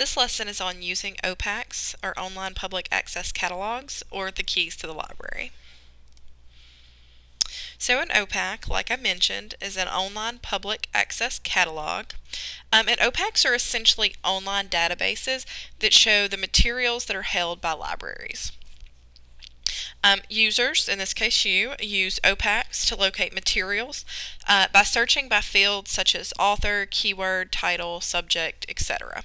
This lesson is on using OPACs, or Online Public Access Catalogs, or the keys to the library. So an OPAC, like I mentioned, is an online public access catalog. Um, and OPACs are essentially online databases that show the materials that are held by libraries. Um, users, in this case you, use OPACs to locate materials uh, by searching by fields such as author, keyword, title, subject, etc.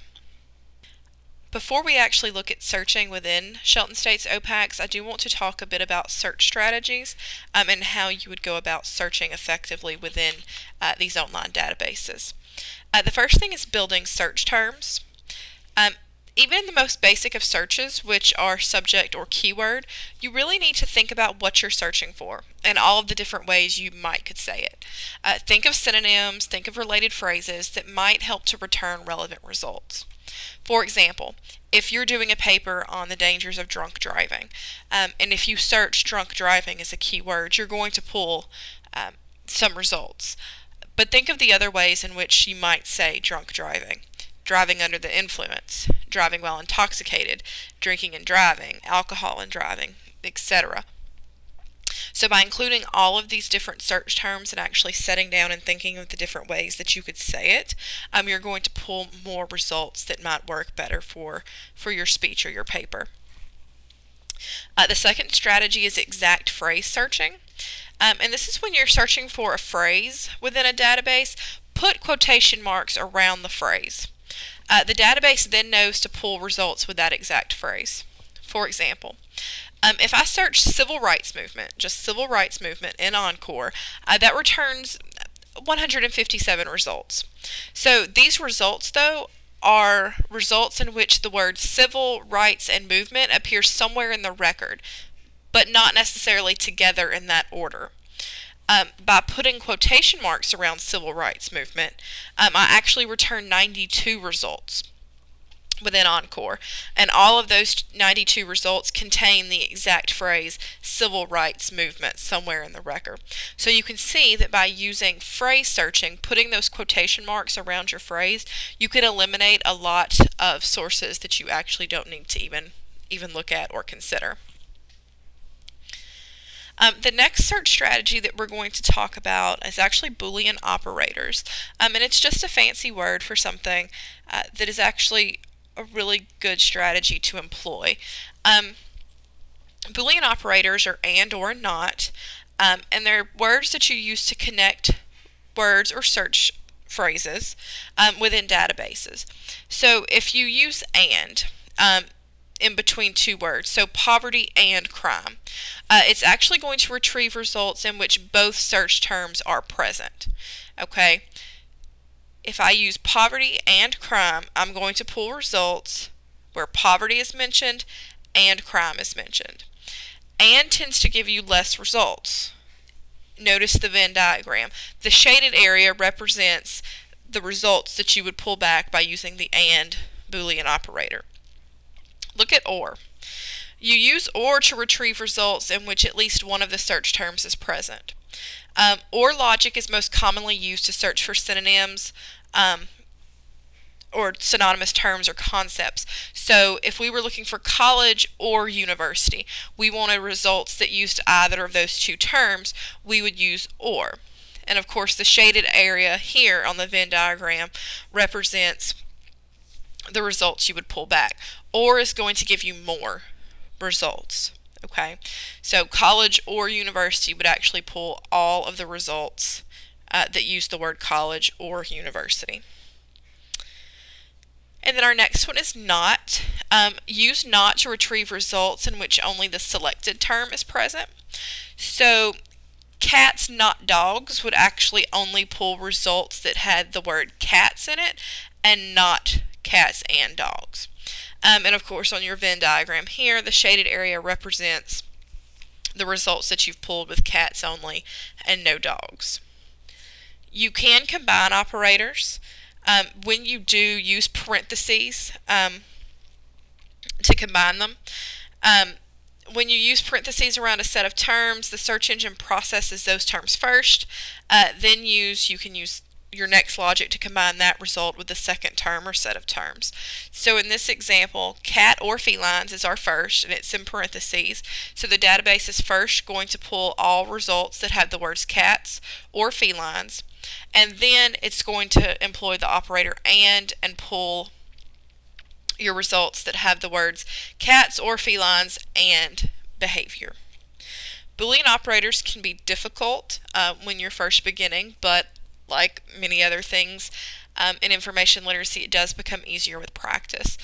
Before we actually look at searching within Shelton State's OPACs, I do want to talk a bit about search strategies um, and how you would go about searching effectively within uh, these online databases. Uh, the first thing is building search terms. Um, even in the most basic of searches, which are subject or keyword, you really need to think about what you're searching for and all of the different ways you might could say it. Uh, think of synonyms, think of related phrases that might help to return relevant results. For example, if you're doing a paper on the dangers of drunk driving, um, and if you search drunk driving as a keyword, you're going to pull um, some results. But think of the other ways in which you might say drunk driving driving under the influence, driving while intoxicated, drinking and driving, alcohol and driving, etc. So by including all of these different search terms and actually setting down and thinking of the different ways that you could say it, um, you're going to pull more results that might work better for, for your speech or your paper. Uh, the second strategy is exact phrase searching. Um, and this is when you're searching for a phrase within a database, put quotation marks around the phrase. Uh, the database then knows to pull results with that exact phrase. For example, um, if I search civil rights movement, just civil rights movement in Encore, uh, that returns 157 results. So these results, though, are results in which the words civil rights and movement appear somewhere in the record, but not necessarily together in that order um, by putting quotation marks around civil rights movement, um, I actually returned 92 results within Encore. And all of those 92 results contain the exact phrase civil rights movement somewhere in the record. So you can see that by using phrase searching, putting those quotation marks around your phrase, you can eliminate a lot of sources that you actually don't need to even even look at or consider. Um, the next search strategy that we're going to talk about is actually Boolean operators. Um, and it's just a fancy word for something uh, that is actually a really good strategy to employ. Um, Boolean operators are and or not, um, and they're words that you use to connect words or search phrases um, within databases. So if you use and, um, in between two words, so poverty and crime. Uh, it's actually going to retrieve results in which both search terms are present. Okay, if I use poverty and crime, I'm going to pull results where poverty is mentioned and crime is mentioned. And tends to give you less results. Notice the Venn diagram. The shaded area represents the results that you would pull back by using the AND Boolean operator. Look at OR. You use OR to retrieve results in which at least one of the search terms is present. Um, OR logic is most commonly used to search for synonyms um, or synonymous terms or concepts. So if we were looking for college or university, we wanted results that used either of those two terms, we would use OR. And of course the shaded area here on the Venn diagram represents the results you would pull back. OR is going to give you more results. Okay, so college or university would actually pull all of the results uh, that use the word college or university. And then our next one is not. Um, use not to retrieve results in which only the selected term is present. So cats not dogs would actually only pull results that had the word cats in it and not cats and dogs. Um, and of course on your Venn diagram here, the shaded area represents the results that you've pulled with cats only and no dogs. You can combine operators. Um, when you do use parentheses um, to combine them, um, when you use parentheses around a set of terms, the search engine processes those terms first. Uh, then use you can use your next logic to combine that result with the second term or set of terms. So in this example, cat or felines is our first, and it's in parentheses. So the database is first going to pull all results that have the words cats or felines, and then it's going to employ the operator and and pull your results that have the words cats or felines and behavior. Boolean operators can be difficult uh, when you're first beginning, but like many other things um, in information literacy, it does become easier with practice.